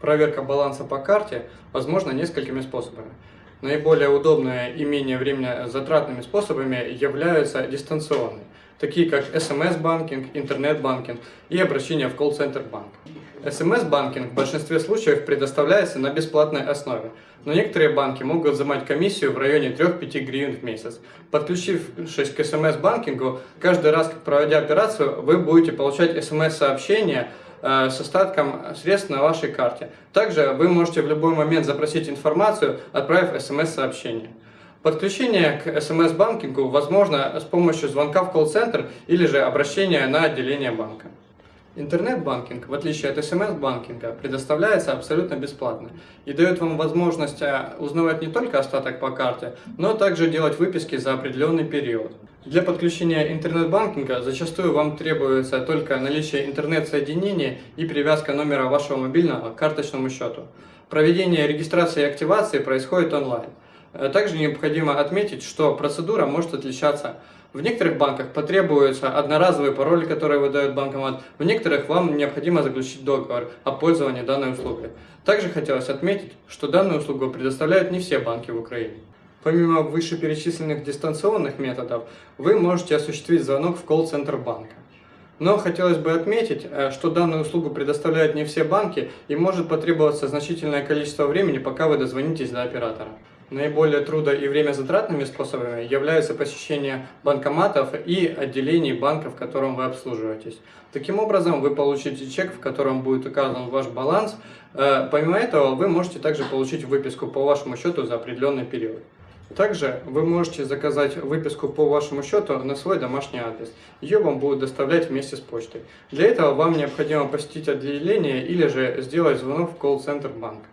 Проверка баланса по карте возможна несколькими способами. Наиболее удобными и менее временно затратными способами являются дистанционные, такие как смс-банкинг, интернет-банкинг и обращение в колл-центр банка. СМС-банкинг в большинстве случаев предоставляется на бесплатной основе, но некоторые банки могут взимать комиссию в районе 3-5 гривен в месяц. Подключившись к СМС-банкингу, каждый раз, проводя операцию, вы будете получать СМС-сообщения Э, с остатком средств на вашей карте. Также вы можете в любой момент запросить информацию, отправив смс-сообщение. Подключение к смс-банкингу возможно с помощью звонка в колл-центр или же обращения на отделение банка. Интернет-банкинг, в отличие от смс-банкинга, предоставляется абсолютно бесплатно и дает вам возможность э, узнавать не только остаток по карте, но также делать выписки за определенный период. Для подключения интернет-банкинга зачастую вам требуется только наличие интернет-соединения и привязка номера вашего мобильного к карточному счету. Проведение регистрации и активации происходит онлайн. Э, также необходимо отметить, что процедура может отличаться. В некоторых банках потребуется одноразовый пароль, который выдает банкомат, в некоторых вам необходимо заключить договор о пользовании данной услугой. Также хотелось отметить, что данную услугу предоставляют не все банки в Украине. Помимо вышеперечисленных дистанционных методов, вы можете осуществить звонок в колл-центр банка. Но хотелось бы отметить, э, что данную услугу предоставляют не все банки и может потребоваться значительное количество времени, пока вы дозвонитесь до оператора. Наиболее трудо- и время затратными способами являются посещение банкоматов и отделений банка, в котором вы обслуживаетесь. Таким образом, вы получите чек, в котором будет указан ваш баланс. Э, помимо этого, вы можете также получить выписку по вашему счету за определенный период. Также вы можете заказать выписку по вашему счету на свой домашний адрес. Ее вам будут доставлять вместе с почтой. Для этого вам необходимо посетить отделение или же сделать звонок в колл-центр банка.